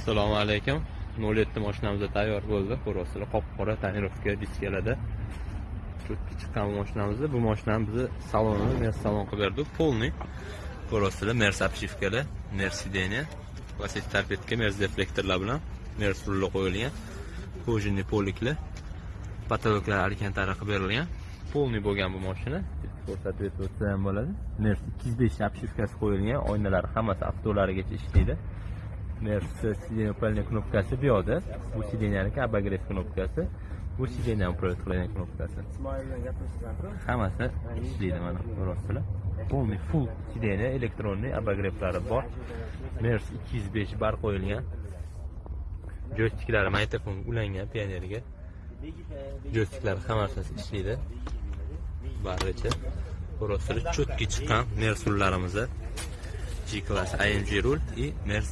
assalomu alaykum. 07 mashinamiz tayyor bo'ldi. Ko'ryapsizlar qop qora tonirovka diskalada cho'tki chiqqan bu mashinamizni bu mashinani bizni salonini mer salon qilib berdik. Полный ko'ryapsizlar mers обшивкаlar mers сиденье plastik tarpetka mers deflektorlar bilan mers rulli qo'yilgan кожаный poliklar потолоклар alkantara qilib berilgan. Полный bo'lgan bu mashina ko'rsatib o'tsa ham bo'ladi. Mers 205 obshivkasi qo'yilgan oynalari hammasi avtolarigacha ishlaydi. Mers сиденье управления knopkasi bu yoqda. Bu sidеньянiki обогрев knopkasi. Bu управлять qiladigan knopkasi. Bilan hammasi ishlaydi mana ko'ryapsizlar полный full sidенья elektronniy обогревlari bor. Mers 205 bar qo'yilgan. Joystiklari magnitofon ulangan pionerga joystiklari hammasi ishlaydi baricha ko'ryapsizlar cho'tki chiqqan mers rullarimizni G class AMG rul и mers